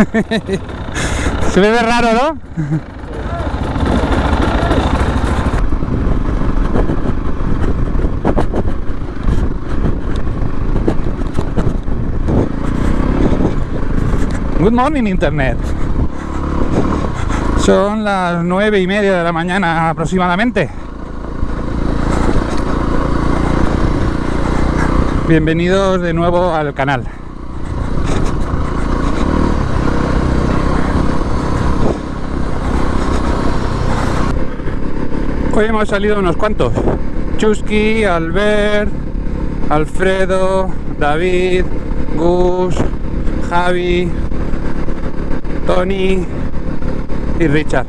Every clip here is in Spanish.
Se ve raro, ¿no? Good morning Internet. Son las nueve y media de la mañana aproximadamente. Bienvenidos de nuevo al canal. Hoy hemos salido unos cuantos. Chusky, Albert, Alfredo, David, Gus, Javi, Tony y Richard.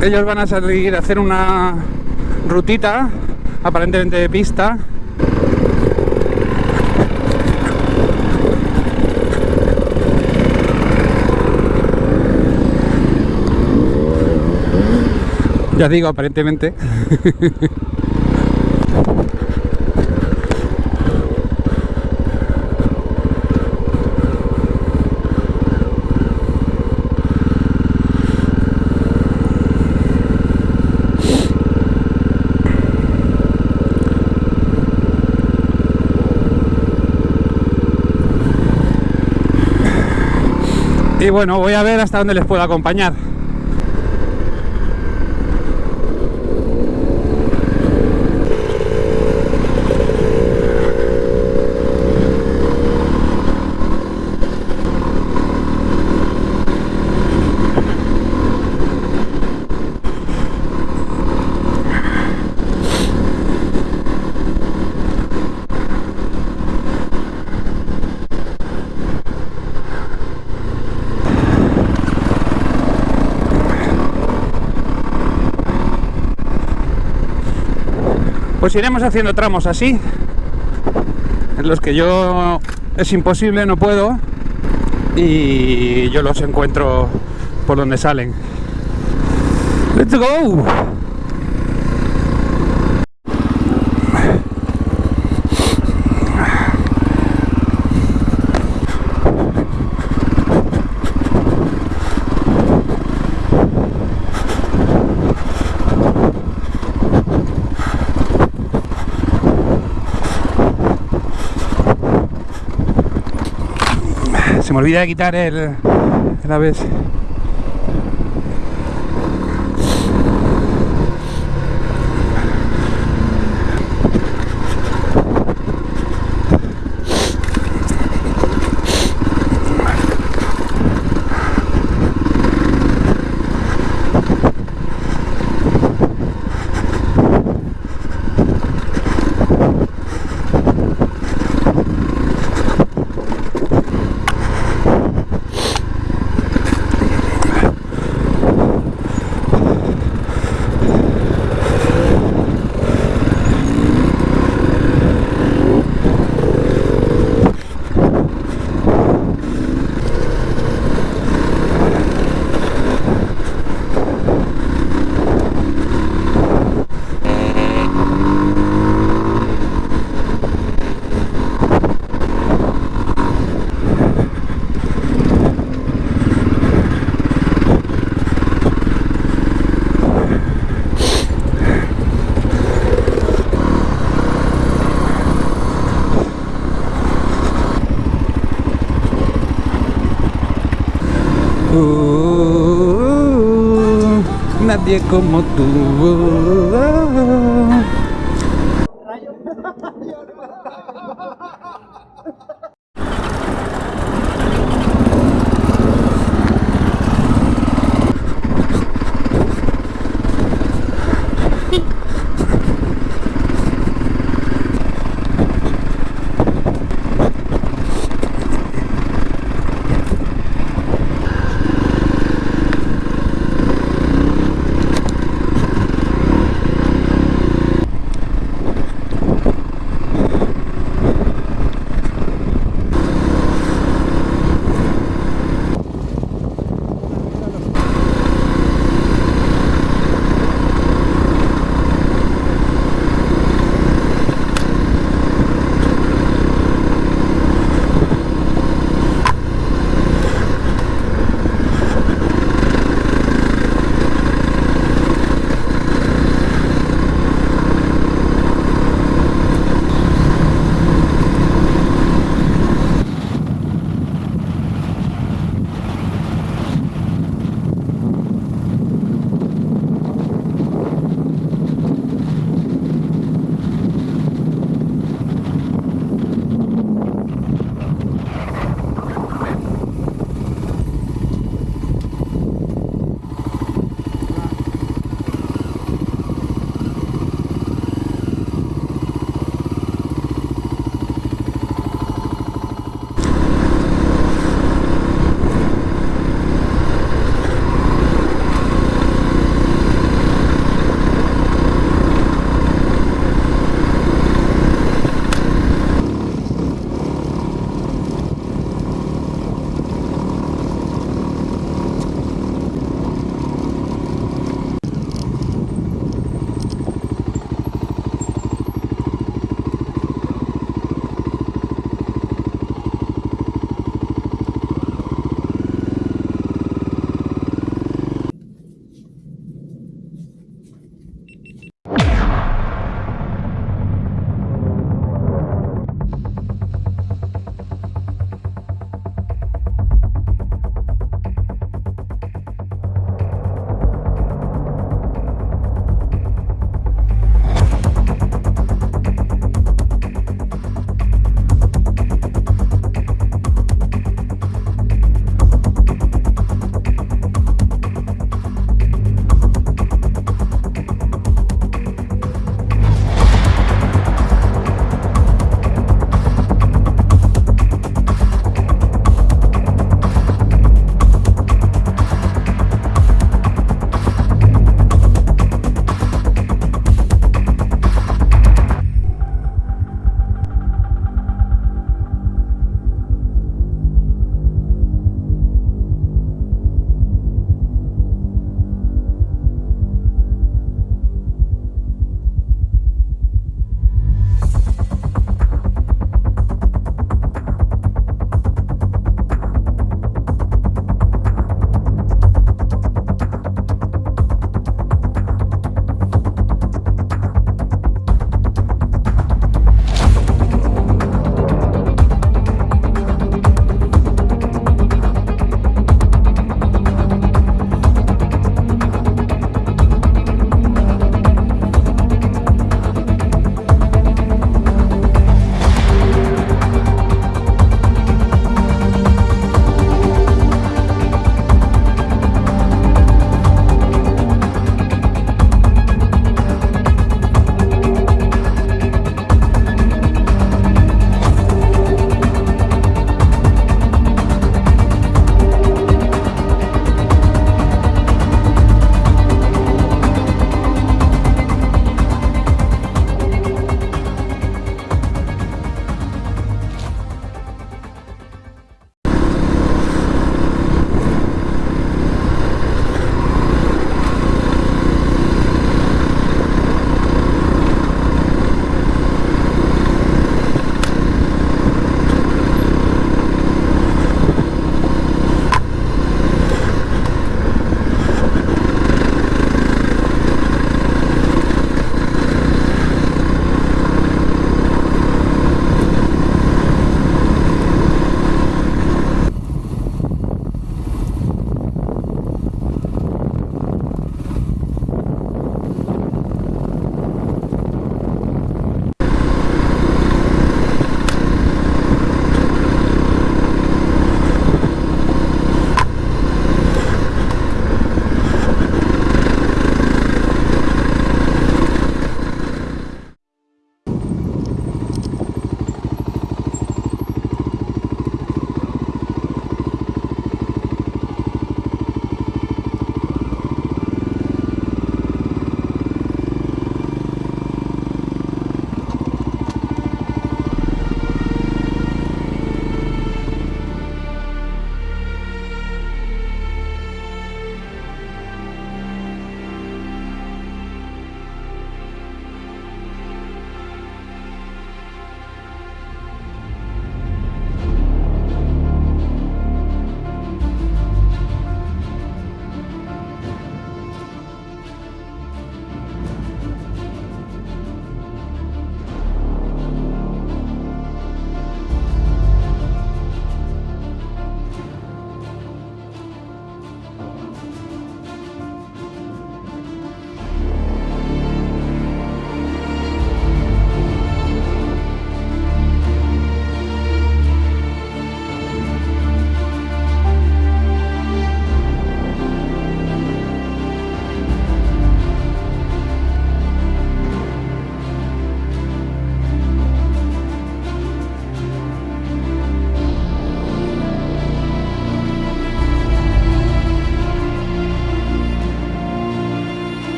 Ellos van a salir a hacer una rutita, aparentemente de pista. Ya digo, aparentemente. Y bueno, voy a ver hasta dónde les puedo acompañar. Pues iremos haciendo tramos así, en los que yo es imposible, no puedo, y yo los encuentro por donde salen. ¡Let's go! Se me olvida de quitar el, el ABS. Nadie como tú.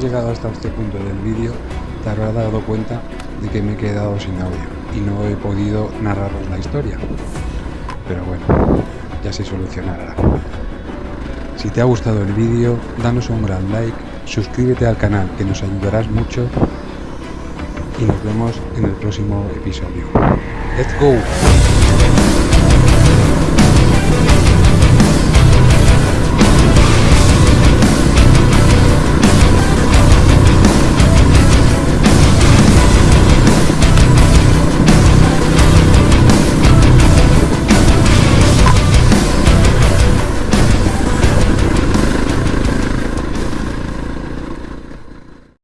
Llegado hasta este punto del vídeo, te habrás dado cuenta de que me he quedado sin audio y no he podido narraros la historia. Pero bueno, ya se solucionará. Si te ha gustado el vídeo, danos un gran like, suscríbete al canal que nos ayudarás mucho y nos vemos en el próximo episodio. ¡Let's go!